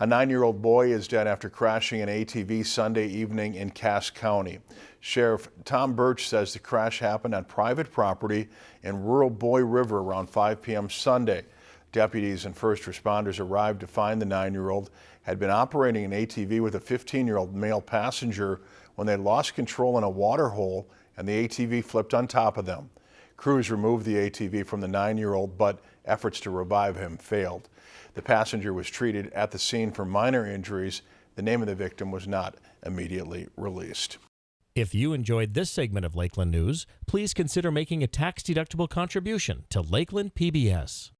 A nine-year-old boy is dead after crashing an ATV Sunday evening in Cass County. Sheriff Tom Burch says the crash happened on private property in rural Boy River around 5 p.m. Sunday. Deputies and first responders arrived to find the nine-year-old had been operating an ATV with a 15-year-old male passenger when they lost control in a water hole and the ATV flipped on top of them. Crews removed the ATV from the nine-year-old, but efforts to revive him failed. The passenger was treated at the scene for minor injuries. The name of the victim was not immediately released. If you enjoyed this segment of Lakeland News, please consider making a tax-deductible contribution to Lakeland PBS.